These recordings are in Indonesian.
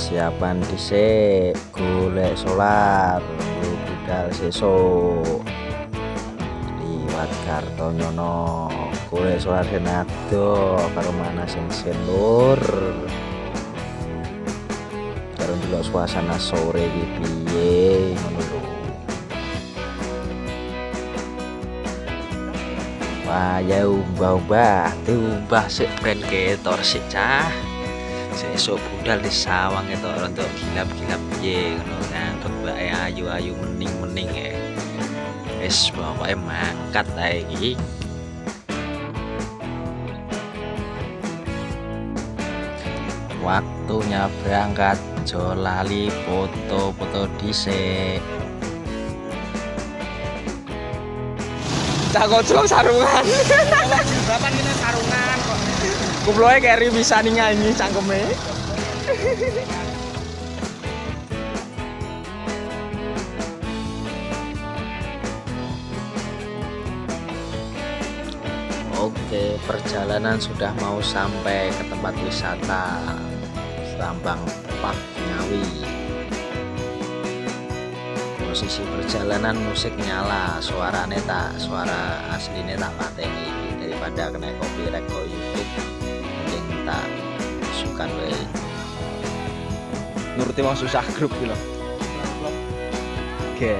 persiapan dhisik golek solar budal sesuk. Liwat Kartonyono golek solar senado karo mana sing senur karo delok suasana sore iki piye Wah, ya umbah-umbah, diumbah sik ben ketor sik cah. Sesuk budal di sawang itu untuk gilap-gilap piye ngono ngangkut bae ayu-ayu mening-mening ya. Wis pokoke mangkat ae iki. Waktunya berangkat, jo lali foto-foto dhisik. Cak kocok sarungan. Bapak kita sarungan. Kuploe keri bisa nih nyanyi cangkeme. Oke, perjalanan sudah mau sampai ke tempat wisata Rambang Park Ngawi. Posisi perjalanan musik nyala, suaranya tak, suara aslinya tak pateni daripada kena copyright suka bae. Nuruti wong susah grup gitu. Oke.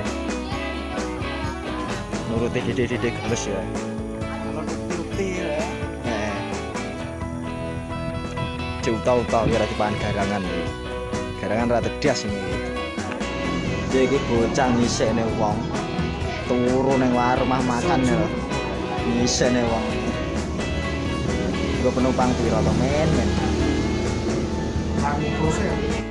Nuruti didik-didik gemes ya. Turuti ya. Ya dipan garangan iki. Garangan ra tedas ini. Dia iki bocah ngisene wong. Turu ning warung mah makan ya. Ngisene wong. Gue penumpang piro to men men. 哎，多岁？